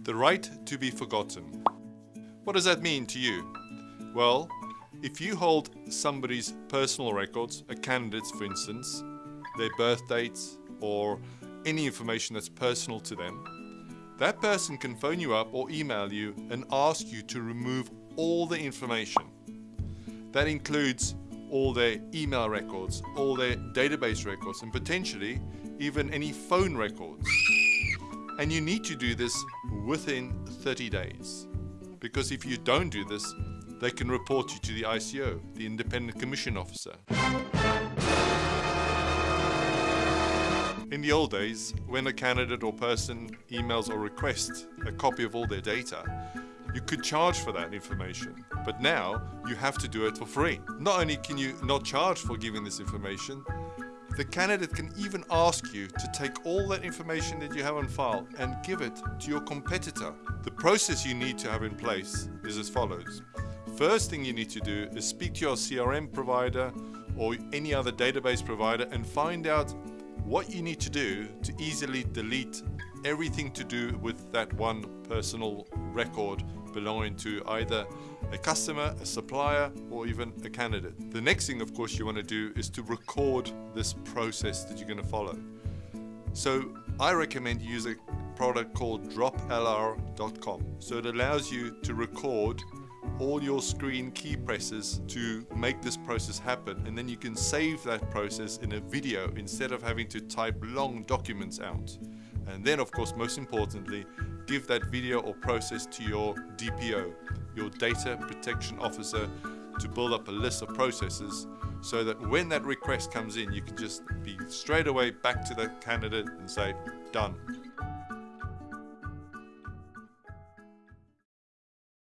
The right to be forgotten. What does that mean to you? Well, if you hold somebody's personal records, a candidate's for instance, their birth dates, or any information that's personal to them, that person can phone you up or email you and ask you to remove all the information. That includes all their email records, all their database records, and potentially even any phone records. And you need to do this within 30 days. Because if you don't do this, they can report you to the ICO, the Independent Commission Officer. In the old days, when a candidate or person emails or requests a copy of all their data, you could charge for that information. But now, you have to do it for free. Not only can you not charge for giving this information, the candidate can even ask you to take all that information that you have on file and give it to your competitor. The process you need to have in place is as follows. First thing you need to do is speak to your CRM provider or any other database provider and find out what you need to do to easily delete everything to do with that one personal record belonging to either a customer, a supplier, or even a candidate. The next thing, of course, you want to do is to record this process that you're going to follow. So I recommend you use a product called droplr.com. So it allows you to record all your screen key presses to make this process happen and then you can save that process in a video instead of having to type long documents out and then of course most importantly give that video or process to your DPO your data protection officer to build up a list of processes so that when that request comes in you can just be straight away back to the candidate and say done